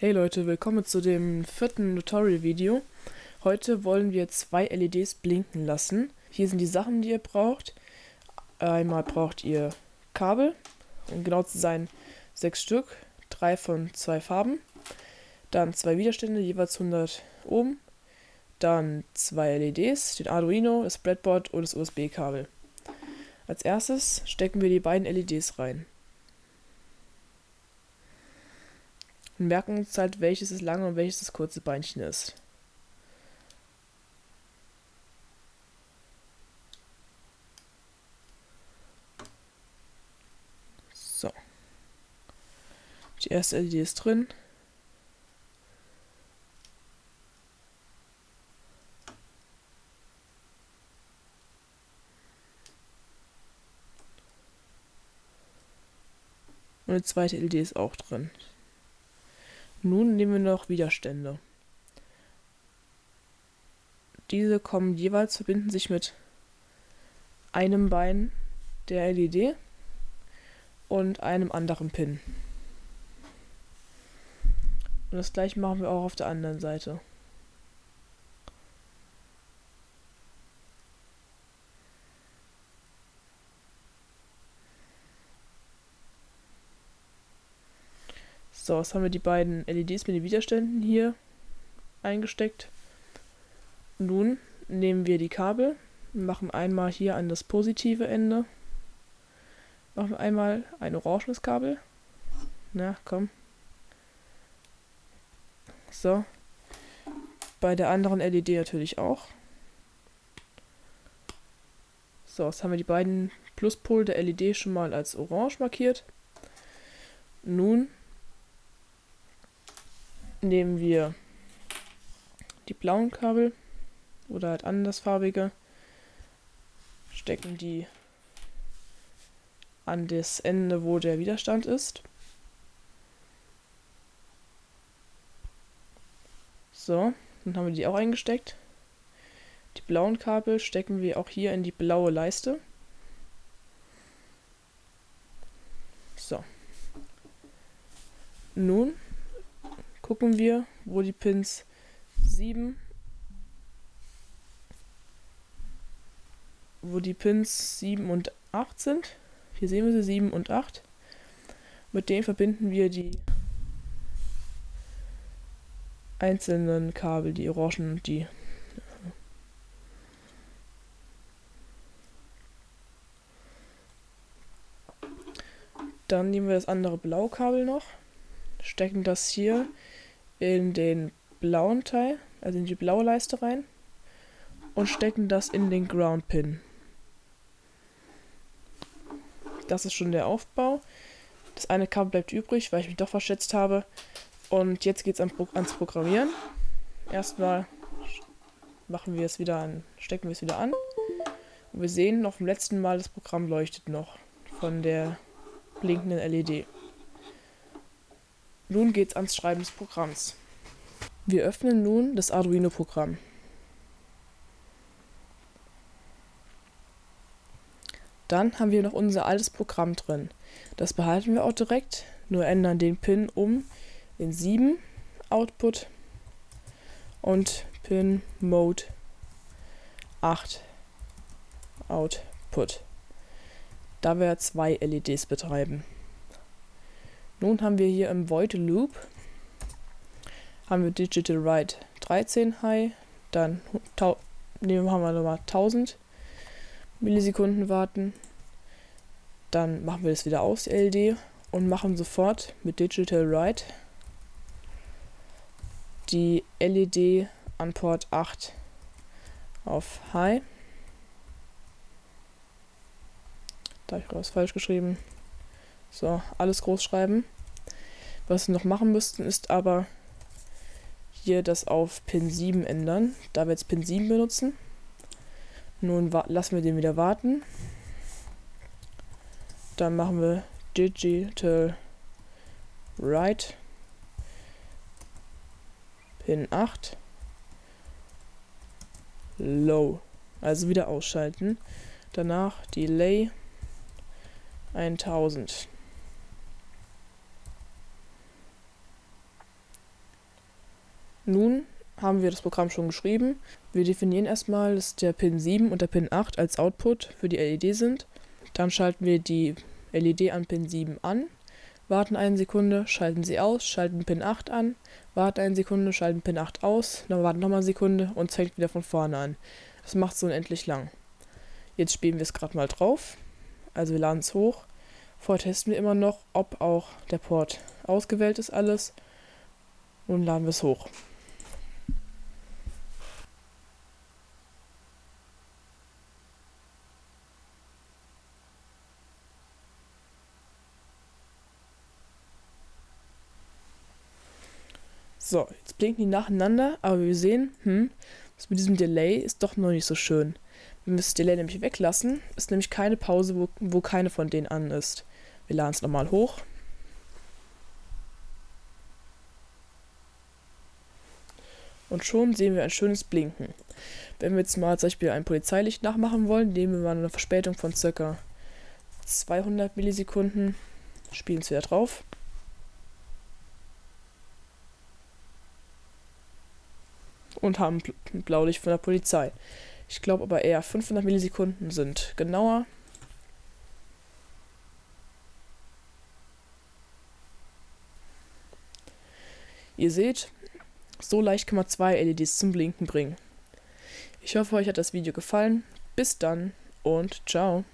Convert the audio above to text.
Hey Leute, willkommen zu dem vierten Tutorial-Video. Heute wollen wir zwei LEDs blinken lassen. Hier sind die Sachen, die ihr braucht. Einmal braucht ihr Kabel, um genau zu sein sechs Stück, drei von zwei Farben. Dann zwei Widerstände, jeweils 100 Ohm. Dann zwei LEDs, den Arduino, das Breadboard und das USB-Kabel. Als erstes stecken wir die beiden LEDs rein. Und merken uns halt, welches das lange und welches das kurze Beinchen ist. So. Die erste LED ist drin. Und die zweite LED ist auch drin. Nun nehmen wir noch Widerstände. Diese kommen jeweils, verbinden sich mit einem Bein der LED und einem anderen Pin. Und das gleiche machen wir auch auf der anderen Seite. So, jetzt haben wir die beiden LEDs mit den Widerständen hier eingesteckt. Nun nehmen wir die Kabel, machen einmal hier an das positive Ende, machen einmal ein orangenes Kabel. Na, komm. So. Bei der anderen LED natürlich auch. So, jetzt haben wir die beiden Pluspol der LED schon mal als orange markiert. Nun nehmen wir die blauen Kabel oder halt andersfarbige, stecken die an das Ende, wo der Widerstand ist. So, dann haben wir die auch eingesteckt. Die blauen Kabel stecken wir auch hier in die blaue Leiste. So. Nun gucken wir, wo die Pins 7, wo die Pins 7 und 8 sind. Hier sehen wir sie 7 und 8. Mit denen verbinden wir die einzelnen Kabel, die orangen und die Dann nehmen wir das andere Blaukabel noch, stecken das hier in den blauen Teil, also in die blaue Leiste rein und stecken das in den Ground Pin. Das ist schon der Aufbau. Das eine Kabel bleibt übrig, weil ich mich doch verschätzt habe. Und jetzt geht es ans Programmieren. Erstmal machen wir es wieder an, stecken wir es wieder an. Und wir sehen noch vom letzten Mal, das Programm leuchtet noch von der blinkenden LED. Nun geht's ans Schreiben des Programms. Wir öffnen nun das Arduino-Programm. Dann haben wir noch unser altes Programm drin. Das behalten wir auch direkt, nur ändern den Pin um in 7 Output und Pin Mode 8 Output. Da wir zwei LEDs betreiben. Nun haben wir hier im Void Loop haben wir Digital Write 13 High, dann nehmen haben wir nochmal 1000 Millisekunden warten, dann machen wir das wieder aus, die LED, und machen sofort mit Digital Write die LED an Port 8 auf High. Da habe ich was falsch geschrieben. So, alles groß schreiben. Was wir noch machen müssten, ist aber hier das auf Pin 7 ändern, da wir jetzt Pin 7 benutzen. Nun lassen wir den wieder warten. Dann machen wir Digital Write Pin 8 Low. Also wieder ausschalten. Danach Delay 1000. Nun haben wir das Programm schon geschrieben. Wir definieren erstmal, dass der Pin 7 und der Pin 8 als Output für die LED sind. Dann schalten wir die LED an Pin 7 an, warten eine Sekunde, schalten sie aus, schalten Pin 8 an, warten eine Sekunde, schalten Pin 8 aus, dann warten nochmal eine Sekunde und es fängt wieder von vorne an. Das macht so unendlich lang. Jetzt spielen wir es gerade mal drauf. Also wir laden es hoch. Vorher testen wir immer noch, ob auch der Port ausgewählt ist alles. Und laden wir es hoch. So, jetzt blinken die nacheinander, aber wir sehen, hm, das mit diesem Delay ist doch noch nicht so schön. Wenn wir das Delay nämlich weglassen, ist nämlich keine Pause, wo, wo keine von denen an ist. Wir laden es nochmal hoch. Und schon sehen wir ein schönes Blinken. Wenn wir jetzt mal zum Beispiel ein Polizeilicht nachmachen wollen, nehmen wir mal eine Verspätung von ca. 200 Millisekunden, spielen es wieder drauf. Und haben Blaulicht von der Polizei. Ich glaube aber eher 500 Millisekunden sind genauer. Ihr seht, so leicht kann man zwei LEDs zum Blinken bringen. Ich hoffe, euch hat das Video gefallen. Bis dann und ciao.